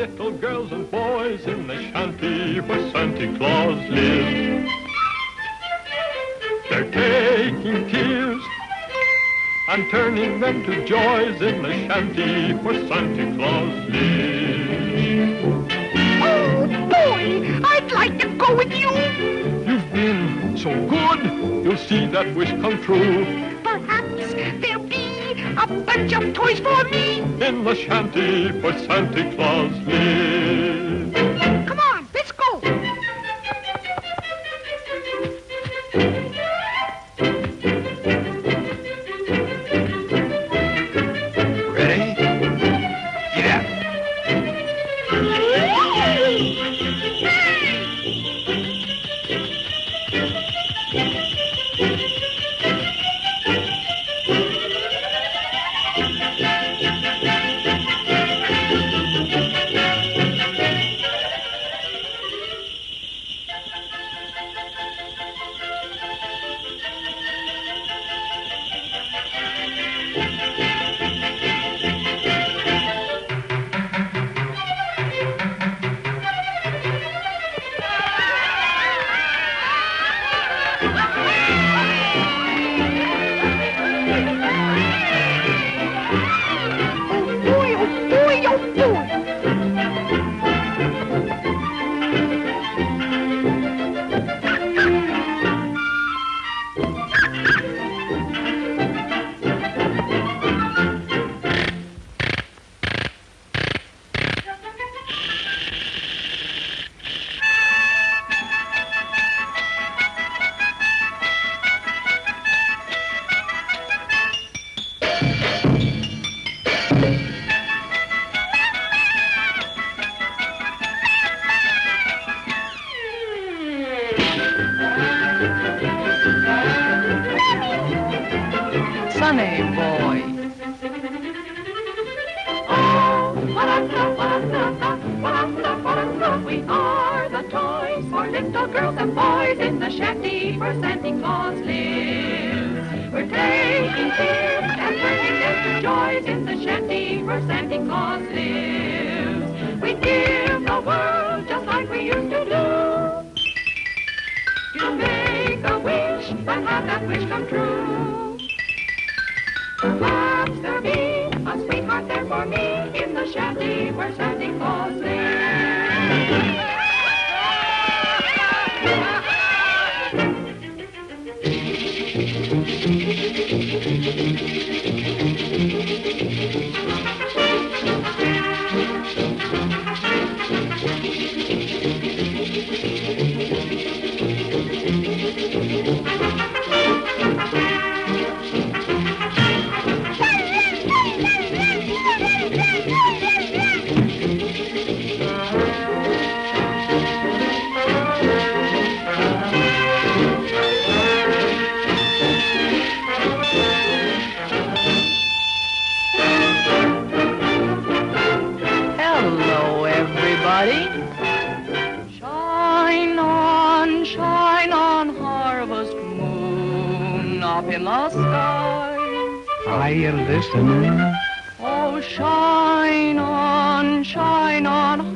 little girls and boys in the shanty where Santa Claus lives. They're taking tears and turning them to joys in the shanty where Santa Claus lives. Oh, boy, I'd like to go with you. You've been so good, you'll see that wish come true Perhaps there'll be a bunch of toys for me. in the shanty where Santa Claus lives. Come on, let's go. Boy, Sunny boy. Oh, we are the toys for little girls and boys in the shanty where Santa Claus lives. We're taking tears and turning them to joys in the shanty where Santa Claus lives. We give the world just like we used to do. You make a wish and have that wish come true. There'll be a sweetheart there for me in the shanty where Santa Claus Hello, Shine on, shine on, harvest moon up in the sky. Are you listening? Oh, shine on, shine on,